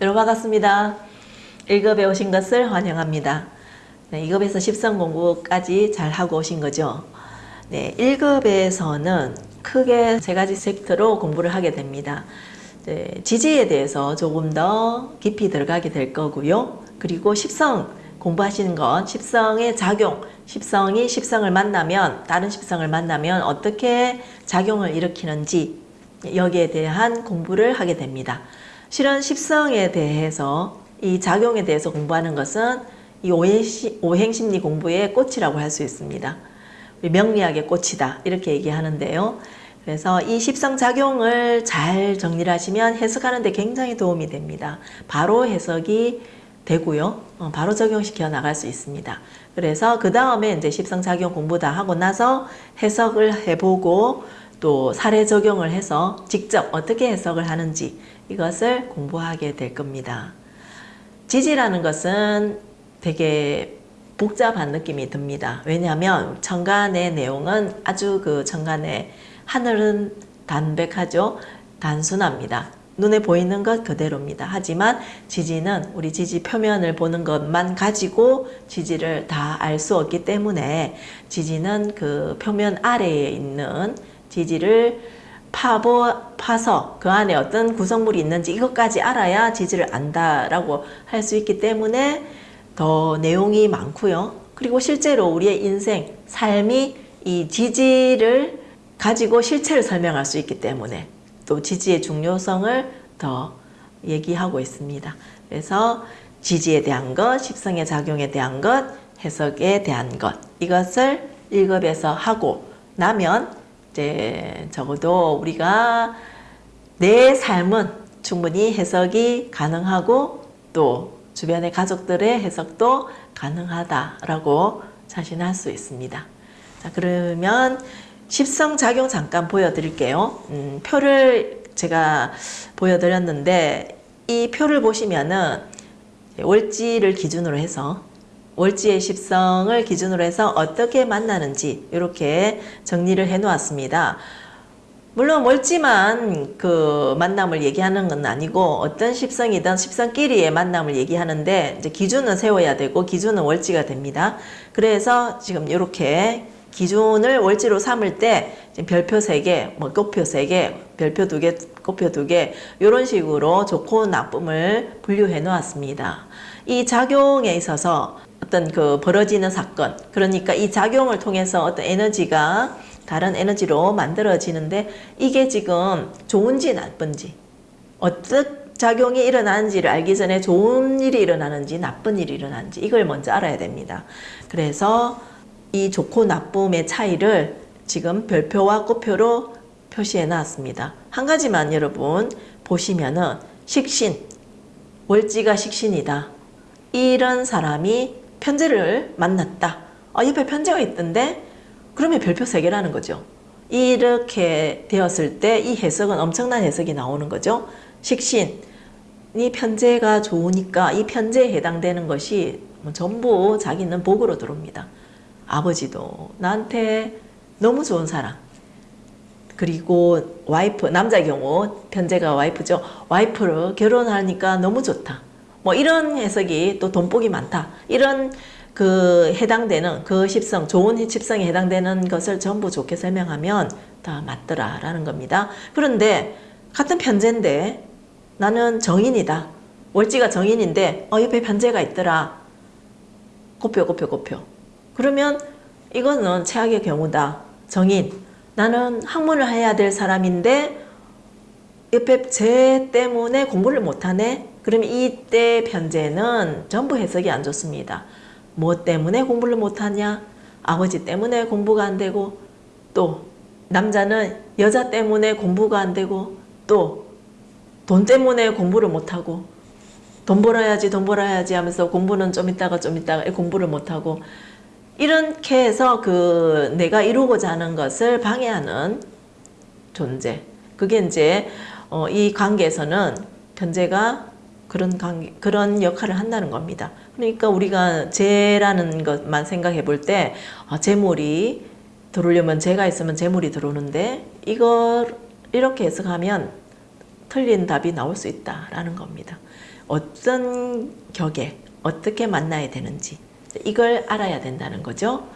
여러분 반갑습니다. 1급에 오신 것을 환영합니다. 네, 2급에서 10성 공부까지 잘 하고 오신 거죠. 네, 1급에서는 크게 세 가지 섹터로 공부를 하게 됩니다. 네, 지지에 대해서 조금 더 깊이 들어가게 될 거고요. 그리고 10성 공부하시는 건 10성의 작용, 10성이 10성을 만나면 다른 10성을 만나면 어떻게 작용을 일으키는지 여기에 대한 공부를 하게 됩니다. 실은 10성에 대해서 이 작용에 대해서 공부하는 것은 이 오행심리 공부의 꽃이라고 할 수 있습니다. 명리학의 꽃이다 이렇게 얘기하는데요. 그래서 이 십성작용을 잘 정리를 하시면 해석하는 데 굉장히 도움이 됩니다. 바로 해석이 되고요. 어, 바로 적용시켜 나갈 수 있습니다. 그래서 그 다음에 이제 십성작용 공부 다 하고 나서 해석을 해보고 또 사례 적용을 해서 직접 어떻게 해석을 하는지 이것을 공부하게 될 겁니다. 지지라는 것은 되게 복잡한 느낌이 듭니다. 왜냐하면 천간의 내용은 아주 그 천간의 하늘은 담백하죠. 단순합니다. 눈에 보이는 것 그대로입니다. 하지만 지지는 우리 지지 표면을 보는 것만 가지고 지지를 다 알 수 없기 때문에 지지는 그 표면 아래에 있는 지지를 파보, 파서 그 안에 어떤 구성물이 있는지 이것까지 알아야 지지를 안다라고 할 수 있기 때문에 더 내용이 많고요. 그리고 실제로 우리의 인생, 삶이 이 지지를 가지고 실체를 설명할 수 있기 때문에 또 지지의 중요성을 더 얘기하고 있습니다. 그래서 지지에 대한 것, 십성의 작용에 대한 것, 해석에 대한 것 이것을 1급에서 하고 나면 이제 적어도 우리가 내 삶은 충분히 해석이 가능하고 또 주변의 가족들의 해석도 가능하다라고 자신할 수 있습니다. 자 그러면 십성작용 잠깐 보여드릴게요. 음, 표를 제가 보여드렸는데 이 표를 보시면은 월지를 기준으로 해서 월지의 십성을 기준으로 해서 어떻게 만나는지 이렇게 정리를 해 놓았습니다. 물론 월지만 그 만남을 얘기하는 건 아니고 어떤 십성이든 십성끼리의 만남을 얘기하는데 이제 기준은 세워야 되고 기준은 월지가 됩니다. 그래서 지금 이렇게 기준을 월지로 삼을 때 별표 3개, 뭐 꽃표 3개, 별표 2개, 꽃표 2개 이런 식으로 좋고 나쁨을 분류해 놓았습니다. 이 작용에 있어서 어떤 그 벌어지는 사건 그러니까 이 작용을 통해서 어떤 에너지가 다른 에너지로 만들어지는데 이게 지금 좋은지 나쁜지 어떤 작용이 일어나는지를 알기 전에 좋은 일이 일어나는지 나쁜 일이 일어나는지 이걸 먼저 알아야 됩니다. 그래서 이 좋고 나쁨의 차이를 지금 별표와 꽃표로 표시해 놨습니다. 한 가지만 여러분 보시면은 식신, 월지가 식신이다. 이런 사람이 편제를 만났다. 아, 옆에 편제가 있던데? 그러면 별표 3개라는 거죠. 이렇게 되었을 때 이 해석은 엄청난 해석이 나오는 거죠. 식신이 편제가 좋으니까 이 편제에 해당되는 것이 뭐 전부 자기는 복으로 들어옵니다. 아버지도 나한테 너무 좋은 사람 그리고 와이프 남자 경우 편제가 와이프죠 와이프를 결혼하니까 너무 좋다 뭐 이런 해석이 또 돈복이 많다 이런 그 해당되는 그 십성 좋은 십성에 해당되는 것을 전부 좋게 설명하면 다 맞더라 라는 겁니다 그런데 같은 편제인데 나는 정인이다 월지가 정인인데 어 옆에 편제가 있더라 곱표 곱표 곱표 그러면 이거는 최악의 경우다. 정인. 나는 학문을 해야 될 사람인데 옆에 쟤 때문에 공부를 못하네? 그러면 이때 편제는 전부 해석이 안 좋습니다. 뭐 때문에 공부를 못하냐? 아버지 때문에 공부가 안 되고 또 남자는 여자 때문에 공부가 안 되고 또 돈 때문에 공부를 못하고 돈 벌어야지 돈 벌어야지 하면서 공부는 좀 있다가 좀 있다가 공부를 못하고 이렇게 해서 그 내가 이루고자 하는 것을 방해하는 존재. 그게 이제 어, 이 관계에서는 견제가 그런 관계, 그런 역할을 한다는 겁니다. 그러니까 우리가 재라는 것만 생각해 볼때 아, 재물이 들어오려면 재가 있으면 재물이 들어오는데 이걸 이렇게 해석하면 틀린 답이 나올 수 있다라는 겁니다. 어떤 격에 어떻게 만나야 되는지 이걸 알아야 된다는 거죠.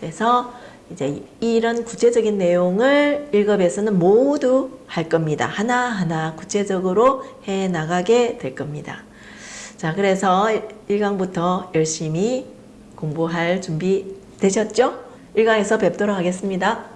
그래서 이제 이런 구체적인 내용을 1급에서는 모두 할 겁니다. 하나하나 구체적으로 해 나가게 될 겁니다. 자, 그래서 1강부터 열심히 공부할 준비 되셨죠? 1강에서 뵙도록 하겠습니다.